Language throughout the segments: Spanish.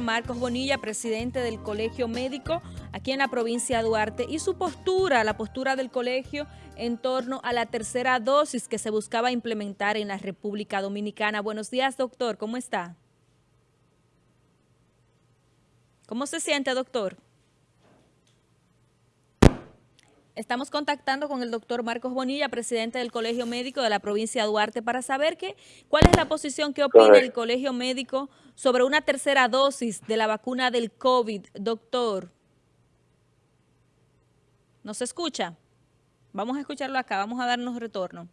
Marcos Bonilla, presidente del Colegio Médico aquí en la provincia de Duarte, y su postura, la postura del colegio en torno a la tercera dosis que se buscaba implementar en la República Dominicana. Buenos días, doctor. ¿Cómo está? ¿Cómo se siente, doctor? Estamos contactando con el doctor Marcos Bonilla, presidente del Colegio Médico de la provincia de Duarte, para saber que, cuál es la posición que opina el Colegio Médico sobre una tercera dosis de la vacuna del COVID. Doctor, ¿nos escucha? Vamos a escucharlo acá, vamos a darnos retorno.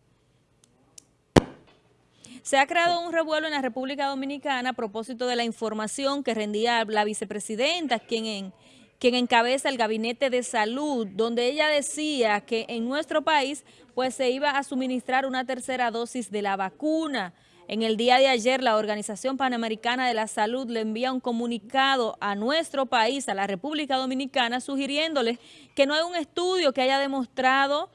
Se ha creado un revuelo en la República Dominicana a propósito de la información que rendía la vicepresidenta, quien en quien encabeza el Gabinete de Salud, donde ella decía que en nuestro país pues se iba a suministrar una tercera dosis de la vacuna. En el día de ayer, la Organización Panamericana de la Salud le envía un comunicado a nuestro país, a la República Dominicana, sugiriéndole que no hay un estudio que haya demostrado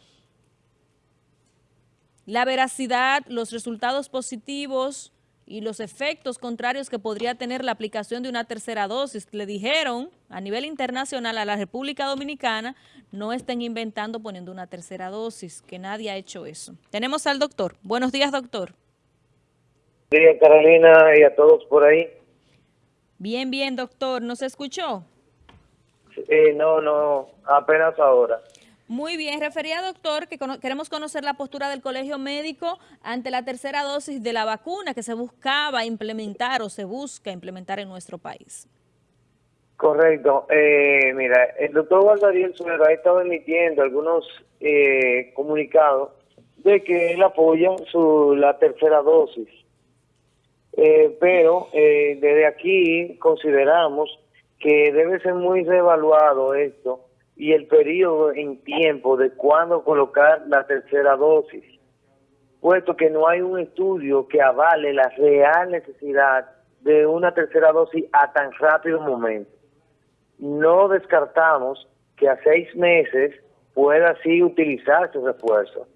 la veracidad, los resultados positivos y los efectos contrarios que podría tener la aplicación de una tercera dosis. Le dijeron a nivel internacional a la República Dominicana, no estén inventando poniendo una tercera dosis, que nadie ha hecho eso. Tenemos al doctor. Buenos días, doctor. Buenos días, Carolina, y a todos por ahí. Bien, bien, doctor. ¿Nos escuchó? Eh, no, no, apenas ahora. Muy bien, refería doctor que queremos conocer la postura del colegio médico ante la tercera dosis de la vacuna que se buscaba implementar o se busca implementar en nuestro país. Correcto. Eh, mira, el doctor Valdariel Suero ha estado emitiendo algunos eh, comunicados de que él apoya su, la tercera dosis. Eh, pero desde aquí consideramos que debe ser muy reevaluado esto y el periodo en tiempo de cuándo colocar la tercera dosis, puesto que no hay un estudio que avale la real necesidad de una tercera dosis a tan rápido momento. No descartamos que a seis meses pueda así utilizarse ese refuerzo,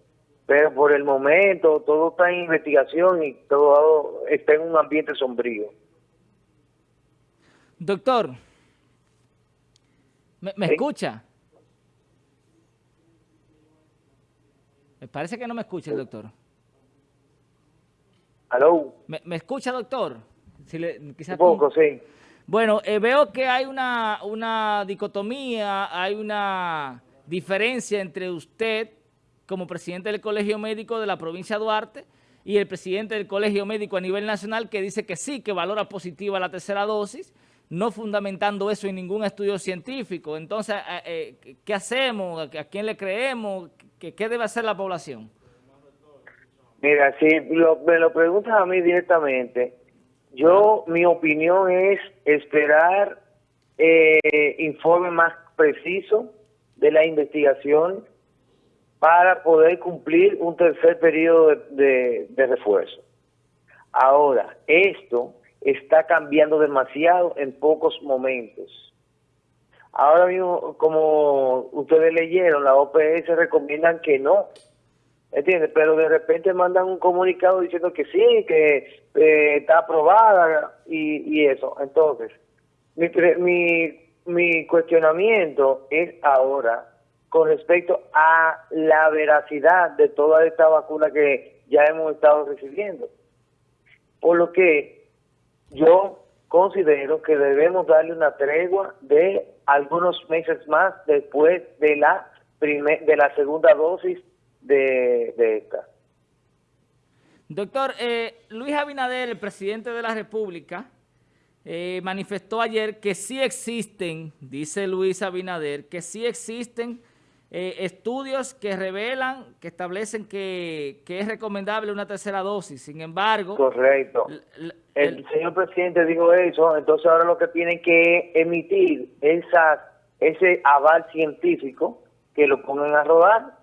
pero por el momento todo está en investigación y todo está en un ambiente sombrío. Doctor, ¿me, escucha? Me parece que no me escucha el doctor. ¿Aló? ¿Me, escucha, doctor? Si le, Un poco, sí. Bueno, eh, veo que hay una, una dicotomía, hay una diferencia entre usted como presidente del Colegio Médico de la provincia de Duarte y el presidente del Colegio Médico a nivel nacional que dice que sí, que valora positiva la tercera dosis, no fundamentando eso en ningún estudio científico. Entonces, eh, eh, ¿qué hacemos? ¿A quién le creemos? ¿Qué, debe hacer la población? Mira, si me lo preguntas a mí directamente, yo, mi opinión es esperar eh, informe más preciso de la investigación para poder cumplir un tercer periodo de refuerzo. Ahora, esto está cambiando demasiado en pocos momentos. Ahora mismo, como ustedes leyeron, la OPS recomiendan que no, ¿entiendes? Pero de repente mandan un comunicado diciendo que sí, que eh, está aprobada y, eso. Entonces, mi, mi, mi cuestionamiento es ahora con respecto a la veracidad de toda esta vacuna que ya hemos estado recibiendo. Por lo que yo considero que debemos darle una tregua de algunos meses más después de la de la segunda dosis de, esta. Doctor, eh, Luis Abinader, el presidente de la República, eh, manifestó ayer que sí existen, dice Luis Abinader, que sí existen eh, estudios que revelan, que establecen que, es recomendable una tercera dosis. Sin embargo... Correcto. El, señor presidente dijo eso, entonces ahora lo que tienen que emitir esa, ese aval científico que lo pongan a rodar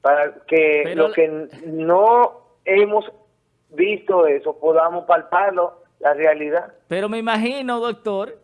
para que lo que no hemos visto eso podamos palparlo, la realidad. Pero me imagino, doctor,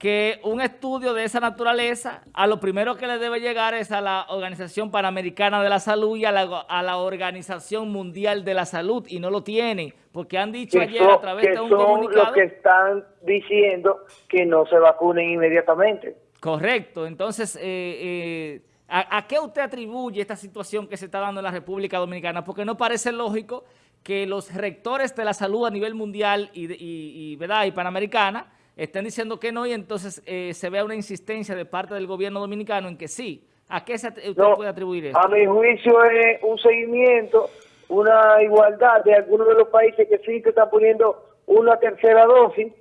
que un estudio de esa naturaleza, a lo primero que le debe llegar es a la Organización Panamericana de la Salud y a la, Organización Mundial de la Salud, y no lo tienen, porque han dicho ayer a través de un son los que están diciendo que no se vacunen inmediatamente. Correcto, entonces, eh, eh, ¿a, qué usted atribuye esta situación que se está dando en la República Dominicana? Porque no parece lógico que los rectores de la salud a nivel mundial y, y, ¿verdad? y panamericana estén diciendo que no y entonces eh, se vea una insistencia de parte del gobierno dominicano en que sí. ¿A qué usted puede atribuir eso? A mi juicio es un seguimiento, una igualdad de algunos de los países que sí que están poniendo una tercera dosis,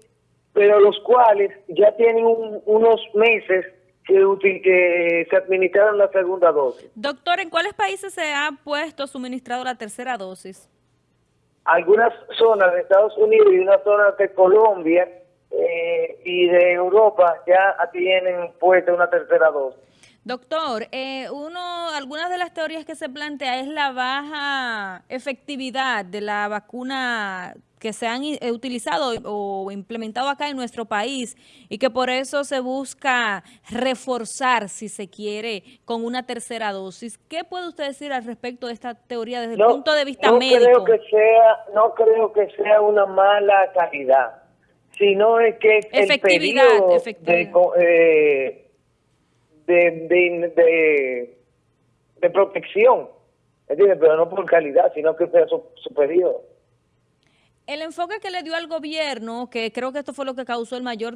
pero los cuales ya tienen unos meses que, que se administraron la segunda dosis. Doctor, ¿en cuáles países se ha puesto suministrado la tercera dosis? Algunas zonas de Estados Unidos y una zona de Colombia eh, y de Europa ya tienen puesta una tercera dosis. Doctor, eh, uno, algunas de las teorías que se plantea es la baja efectividad de la vacuna que se han eh, utilizado o implementado acá en nuestro país y que por eso se busca reforzar, si se quiere, con una tercera dosis. ¿Qué puede usted decir al respecto de esta teoría desde el punto de vista no médico? Creo que sea, no creo que sea una mala calidad sino es que el periodo eh, de, de, de, protección, pero no por calidad, sino que sea su, periodo. El enfoque que le dio al gobierno, que creo que esto fue lo que causó el mayor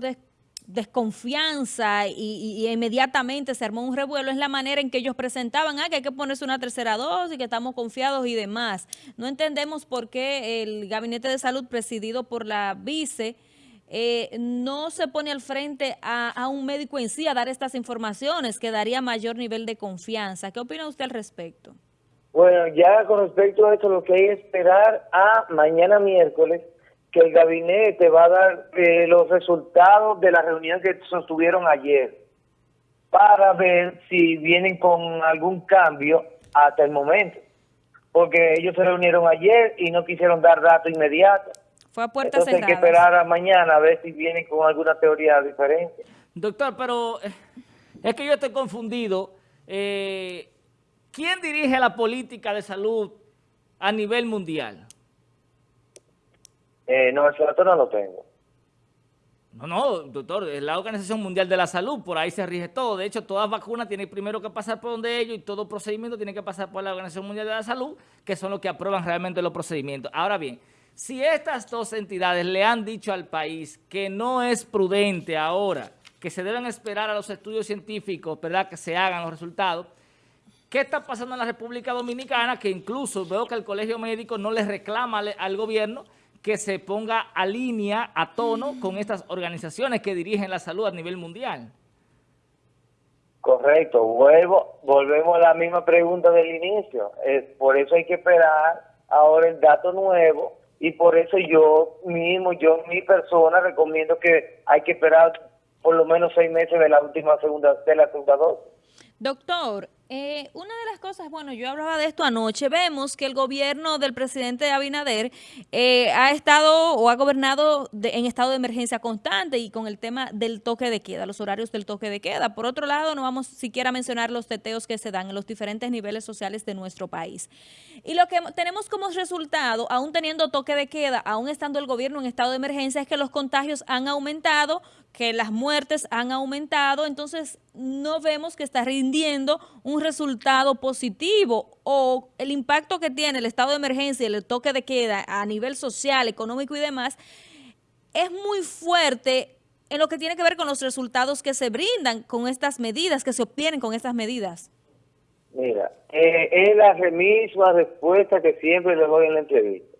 desconfianza y, inmediatamente se armó un revuelo, es la manera en que ellos presentaban, ah, que hay que ponerse una tercera dosis, que estamos confiados y demás. No entendemos por qué el Gabinete de Salud presidido por la vice eh, no se pone al frente a, un médico en sí a dar estas informaciones que daría mayor nivel de confianza. ¿Qué opina usted al respecto? Bueno, ya con respecto a esto, lo que hay que esperar a mañana miércoles, que el gabinete va a dar eh, los resultados de la reunión que sostuvieron ayer, para ver si vienen con algún cambio hasta el momento. Porque ellos se reunieron ayer y no quisieron dar datos inmediatos. Fue a puertas Entonces hay que esperar a mañana a ver si vienen con alguna teoría diferente. Doctor, pero eh, es que yo estoy confundido. Eh, ¿Quién dirige la política de salud a nivel mundial? Eh, no, dato no lo tengo. No, no, doctor, es la Organización Mundial de la Salud, por ahí se rige todo. De hecho, todas vacunas tienen primero que pasar por donde ellos y todo procedimiento tiene que pasar por la Organización Mundial de la Salud, que son los que aprueban realmente los procedimientos. Ahora bien, si estas dos entidades le han dicho al país que no es prudente ahora, que se deben esperar a los estudios científicos, ¿verdad?, que se hagan los resultados, ¿qué está pasando en la República Dominicana? Que incluso veo que el Colegio Médico no le reclama al, gobierno que se ponga a línea, a tono con estas organizaciones que dirigen la salud a nivel mundial. Correcto, vuelvo, volvemos a la misma pregunta del inicio. por eso hay que esperar ahora el dato nuevo y por eso yo mismo, yo mi persona recomiendo que hay que esperar por lo menos seis meses de la última segunda, de la segunda dosis. Doctor, eh, una de las cosas, bueno, yo hablaba de esto anoche, vemos que el gobierno del presidente Abinader eh, ha estado o ha gobernado en estado de emergencia constante y con el tema del toque de queda, los horarios del toque de queda. Por otro lado, no vamos siquiera a mencionar los teteos que se dan en los diferentes niveles sociales de nuestro país. Y lo que tenemos como resultado, aún teniendo toque de queda, aún estando el gobierno en estado de emergencia, es que los contagios han aumentado, que las muertes han aumentado, entonces no vemos que está rindiendo un resultado positivo o el impacto que tiene el estado de emergencia y el toque de queda a nivel social, económico y demás, es muy fuerte en lo que tiene que ver con los resultados que se brindan con estas medidas, que se obtienen con estas medidas. Mira, eh, es la misma respuesta que siempre le doy en la entrevista.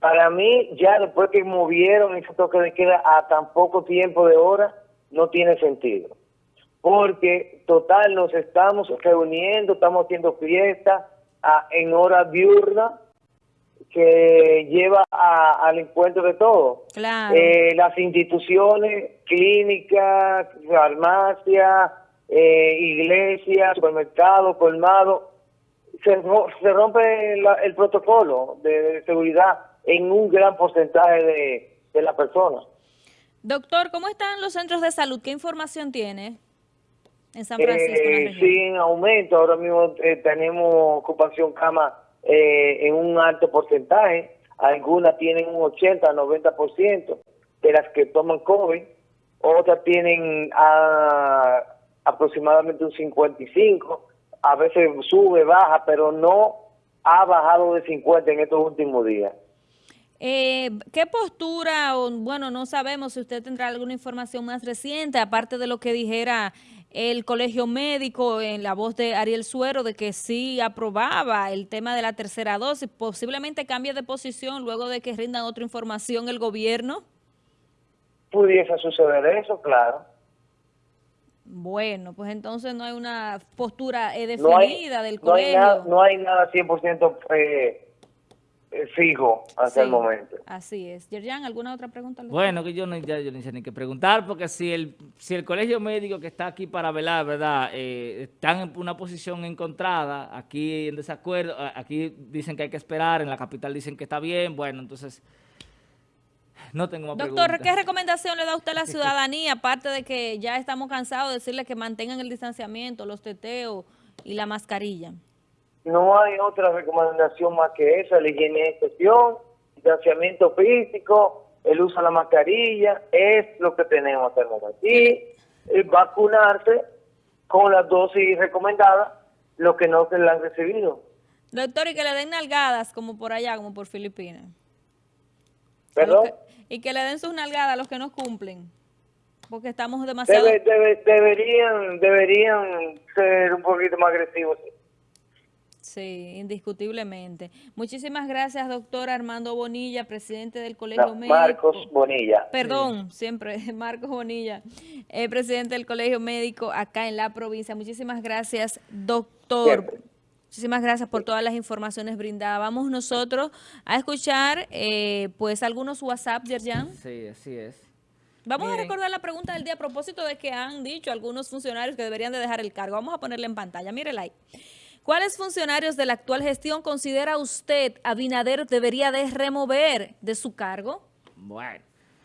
Para mí, ya después que movieron ese toque de queda a tan poco tiempo de hora, no tiene sentido. Porque, total, nos estamos reuniendo, estamos haciendo fiesta en hora diurna que lleva al encuentro de todo. Eh, las instituciones, clínicas, farmacia, eh, iglesias, supermercados, colmados, se, se rompe el protocolo de seguridad en un gran porcentaje de, de la persona. Doctor, ¿cómo están los centros de salud? ¿Qué información tiene en San Francisco? Eh, sí, en aumento. Ahora mismo eh, tenemos ocupación cama eh, en un alto porcentaje. Algunas tienen un 80, 90% de las que toman COVID. Otras tienen ah, aproximadamente un 55. A veces sube, baja, pero no ha bajado de 50 en estos últimos días. Eh, ¿Qué postura, o bueno, no sabemos si usted tendrá alguna información más reciente, aparte de lo que dijera el colegio médico en la voz de Ariel Suero, de que sí aprobaba el tema de la tercera dosis, posiblemente cambie de posición luego de que rindan otra información el gobierno? Pudiese suceder eso, claro. Bueno, pues entonces no hay una postura eh, definida del colegio. No hay nada, no hay nada 100% eh, eh, fijo hasta el momento. Así es. Yerjan, ¿alguna otra pregunta? Bueno, que yo no, ya, yo no sé ni qué preguntar, porque si el, si el colegio médico que está aquí para velar, ¿verdad?, eh, están en una posición encontrada, aquí en desacuerdo, aquí dicen que hay que esperar, en la capital dicen que está bien, bueno, entonces... No tengo más Doctor, ¿qué recomendación le da usted a la ciudadanía, aparte de que ya estamos cansados de decirle que mantengan el distanciamiento, los teteos y la mascarilla? No hay otra recomendación más que esa, la higiene de excepción, distanciamiento físico, el uso de la mascarilla, es lo que tenemos hasta el momento. Y eh, vacunarse con las dosis recomendadas, lo que no se le han recibido. Doctor, y que le den nalgadas como por allá, como por Filipinas. ¿Perdón? y que le den sus nalgadas a los que no cumplen, porque estamos demasiado... deberían, deberían ser un poquito más agresivos. Sí, indiscutiblemente. Muchísimas gracias, doctor Armando Bonilla, presidente del Colegio Médico. Marcos Bonilla. Perdón, siempre, Marcos Bonilla, eh, presidente del Colegio Médico acá en la provincia. Muchísimas gracias, doctor. Muchísimas gracias por todas las informaciones brindadas. Vamos nosotros a escuchar eh, pues algunos WhatsApp, Yerjan. Sí, así es. Vamos a recordar la pregunta del día a propósito de que han dicho algunos funcionarios que deberían de dejar el cargo. Vamos a ponerle en pantalla, mírela ahí. ¿Cuáles funcionarios de la actual gestión considera usted Abinader debería de remover de su cargo? Bueno.